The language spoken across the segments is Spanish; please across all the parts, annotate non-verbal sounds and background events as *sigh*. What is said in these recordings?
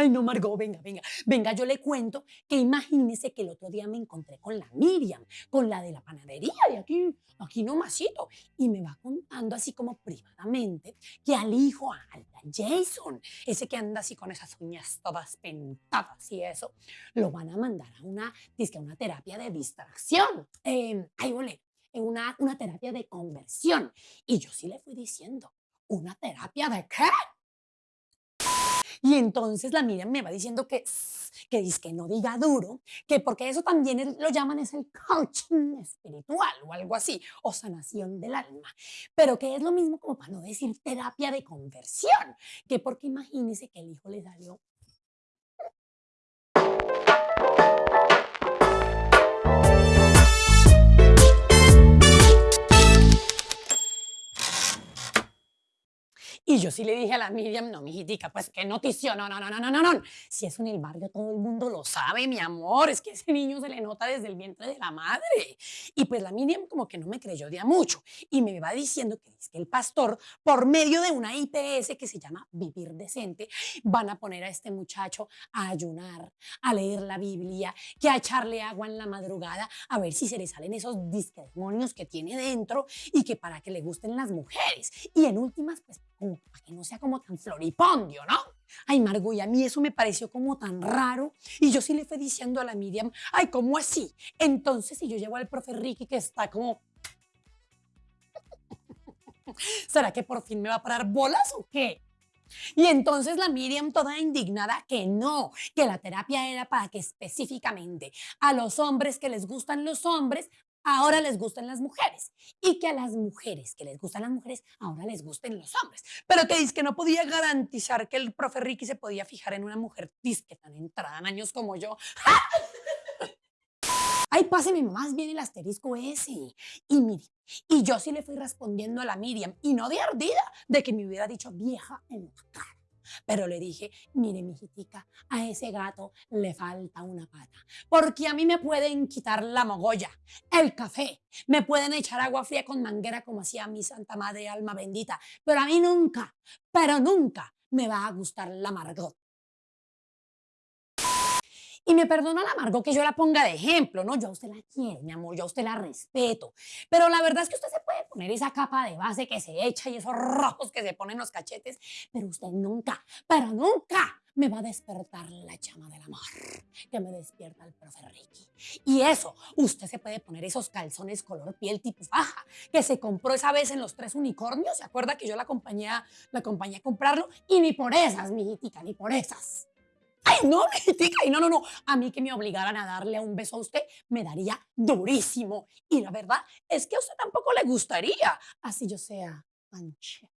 Ay, no, Margot, venga, venga, venga, yo le cuento que imagínese que el otro día me encontré con la Miriam, con la de la panadería de aquí, aquí nomasito, y me va contando así como privadamente que al hijo, al Jason, ese que anda así con esas uñas todas pentadas y eso, lo van a mandar a una, a una terapia de distracción. Eh, ay, ole, una, una terapia de conversión. Y yo sí le fui diciendo, ¿una terapia de qué? Y entonces la Miriam me va diciendo que, que dice no diga duro, que porque eso también lo llaman es el coaching espiritual o algo así, o sanación del alma. Pero que es lo mismo como para no decir terapia de conversión, que porque imagínese que el hijo le salió Y yo sí le dije a la Miriam, no, mijitica, pues qué noticia, no, no, no, no, no, no. Si es en el barrio, todo el mundo lo sabe, mi amor, es que ese niño se le nota desde el vientre de la madre. Y pues la Miriam como que no me creyó de a mucho y me va diciendo que es que el pastor, por medio de una IPS que se llama Vivir Decente, van a poner a este muchacho a ayunar, a leer la Biblia, que a echarle agua en la madrugada, a ver si se le salen esos demonios que tiene dentro y que para que le gusten las mujeres. Y en últimas, pues para que no sea como tan floripondio, ¿no? Ay, Margo, y a mí eso me pareció como tan raro. Y yo sí le fui diciendo a la Miriam, ay, ¿cómo así? Entonces, si yo llevo al profe Ricky que está como... *laughs* ¿Será que por fin me va a parar bolas o qué? Y entonces la Miriam toda indignada que no, que la terapia era para que específicamente a los hombres que les gustan los hombres ahora les gustan las mujeres y que a las mujeres que les gustan las mujeres ahora les gusten los hombres. Pero que dice que no podía garantizar que el profe Ricky se podía fijar en una mujer disque tan entrada en años como yo. Ay, páseme más bien el asterisco ese. Y mire, y yo sí le fui respondiendo a la Miriam, y no de ardida, de que me hubiera dicho vieja en la cara. Pero le dije, mire, mijitica, a ese gato le falta una pata. Porque a mí me pueden quitar la mogolla, el café, me pueden echar agua fría con manguera como hacía mi Santa Madre Alma Bendita. Pero a mí nunca, pero nunca me va a gustar la Margot. Y me perdona la Margot que yo la ponga de ejemplo, ¿no? Yo a usted la quiero, mi amor, yo a usted la respeto. Pero la verdad es que usted se puede poner esa capa de base que se echa y esos rojos que se ponen los cachetes, pero usted nunca, pero nunca me va a despertar la llama del amor que me despierta el profe Ricky. Y eso, usted se puede poner esos calzones color piel tipo faja que se compró esa vez en los tres unicornios. ¿Se acuerda que yo la acompañé, la acompañé a comprarlo? Y ni por esas, mijitica, ni por esas. Ay, no, *laughs* y no, no, no. A mí que me obligaran a darle un beso a usted me daría durísimo. Y la verdad es que a usted tampoco le gustaría. Así yo sea manche.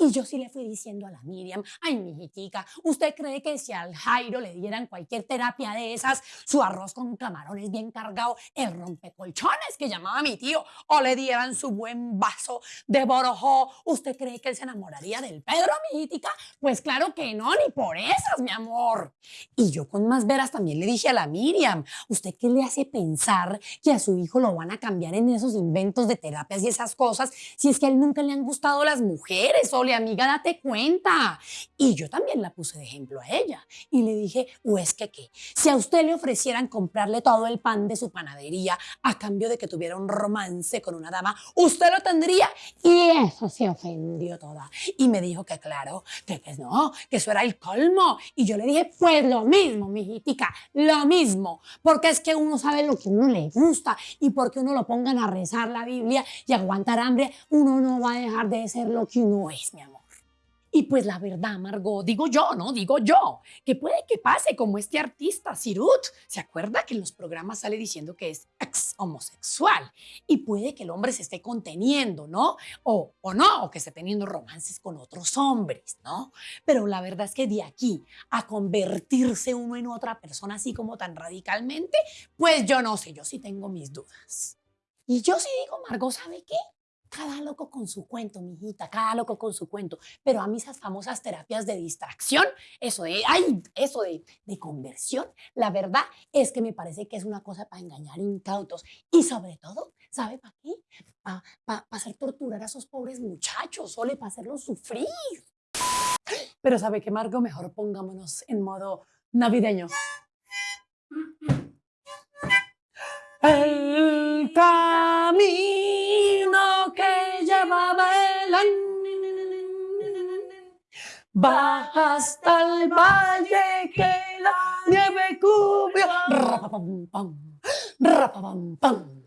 Y yo sí le fui diciendo a la Miriam, ay, mijitica, ¿usted cree que si al Jairo le dieran cualquier terapia de esas, su arroz con camarones bien cargado, el rompecolchones que llamaba mi tío, o le dieran su buen vaso de borojó, ¿usted cree que él se enamoraría del Pedro, mijitica? Pues claro que no, ni por esas, mi amor. Y yo con más veras también le dije a la Miriam, ¿usted qué le hace pensar que a su hijo lo van a cambiar en esos inventos de terapias y esas cosas si es que a él nunca le han gustado las mujeres o amiga, date cuenta. Y yo también la puse de ejemplo a ella. Y le dije, o es que qué, si a usted le ofrecieran comprarle todo el pan de su panadería a cambio de que tuviera un romance con una dama, usted lo tendría. Y eso se ofendió toda. Y me dijo que claro, que, que no, que eso era el colmo. Y yo le dije, pues lo mismo, mijitica, lo mismo. Porque es que uno sabe lo que uno le gusta y porque uno lo pongan a rezar la Biblia y aguantar hambre, uno no va a dejar de ser lo que uno es. Y pues la verdad, Margot, digo yo, ¿no? Digo yo, que puede que pase como este artista, Sirut. ¿Se acuerda que en los programas sale diciendo que es ex homosexual? Y puede que el hombre se esté conteniendo, ¿no? O, o no, o que esté teniendo romances con otros hombres, ¿no? Pero la verdad es que de aquí a convertirse uno en otra persona así como tan radicalmente, pues yo no sé, yo sí tengo mis dudas. Y yo sí digo, Margot, ¿sabe qué? Cada loco con su cuento, mijita, cada loco con su cuento. Pero a mí esas famosas terapias de distracción, eso de, ay, eso de, de conversión, la verdad es que me parece que es una cosa para engañar incautos. Y sobre todo, ¿sabe para qué? Para hacer torturar a esos pobres muchachos, solo para hacerlos sufrir. Pero ¿sabe qué, Margo? Mejor pongámonos en modo navideño. El camino que lleva Belén va hasta el valle que la nieve cubrió. Rapapam, pam, rapapam, pam.